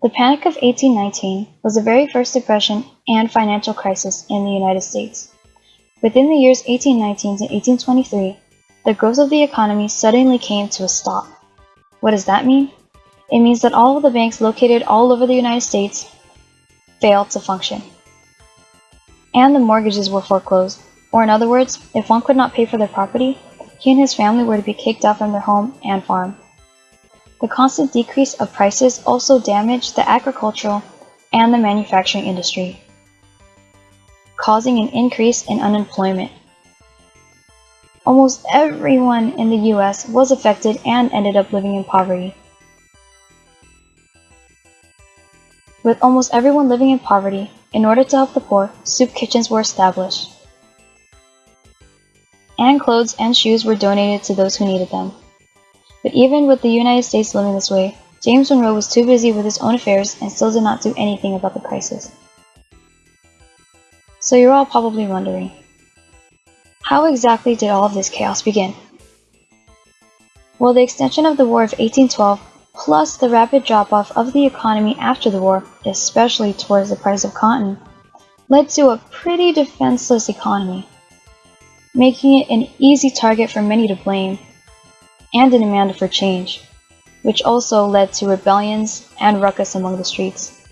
The Panic of 1819 was the very first depression and financial crisis in the United States. Within the years 1819 to 1823, the growth of the economy suddenly came to a stop. What does that mean? It means that all of the banks located all over the United States failed to function. And the mortgages were foreclosed. Or in other words, if one could not pay for their property, he and his family were to be kicked out from their home and farm. The constant decrease of prices also damaged the agricultural and the manufacturing industry, causing an increase in unemployment. Almost everyone in the US was affected and ended up living in poverty. With almost everyone living in poverty, in order to help the poor, soup kitchens were established. And clothes and shoes were donated to those who needed them. But even with the United States living this way, James Monroe was too busy with his own affairs and still did not do anything about the crisis. So you're all probably wondering, how exactly did all of this chaos begin? Well, the extension of the War of 1812, plus the rapid drop-off of the economy after the war, especially towards the price of cotton, led to a pretty defenseless economy, making it an easy target for many to blame and a demand for change, which also led to rebellions and ruckus among the streets.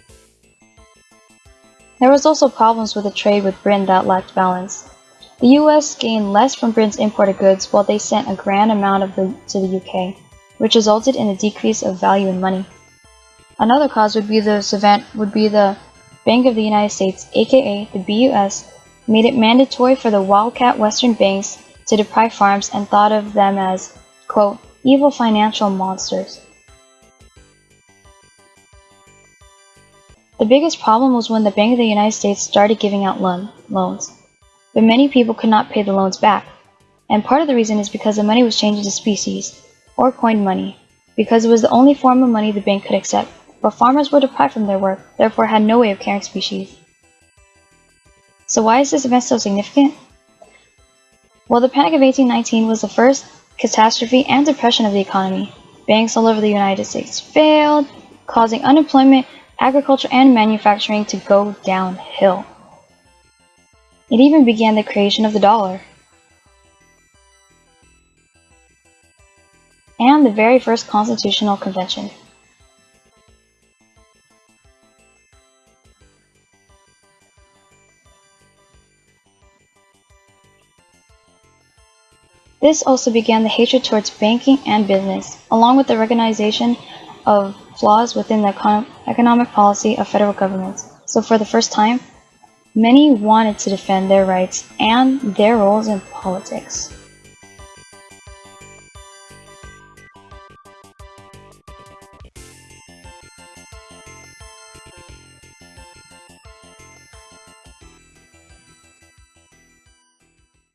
There was also problems with the trade with Britain that lacked balance. The US gained less from Britain's imported goods while they sent a grand amount of them to the UK, which resulted in a decrease of value in money. Another cause would be this event would be the Bank of the United States, aka the BUS, made it mandatory for the wildcat western banks to deprive farms and thought of them as quote, evil financial monsters. The biggest problem was when the Bank of the United States started giving out loan loans, but many people could not pay the loans back. And part of the reason is because the money was changed into specie, or coined money, because it was the only form of money the bank could accept, but farmers were deprived from their work, therefore had no way of carrying specie. So why is this event so significant? Well, the Panic of 1819 was the first catastrophe and depression of the economy. Banks all over the United States failed, causing unemployment, agriculture, and manufacturing to go downhill. It even began the creation of the dollar. And the very first constitutional convention. This also began the hatred towards banking and business, along with the recognition of flaws within the econ economic policy of federal governments. So for the first time, many wanted to defend their rights and their roles in politics.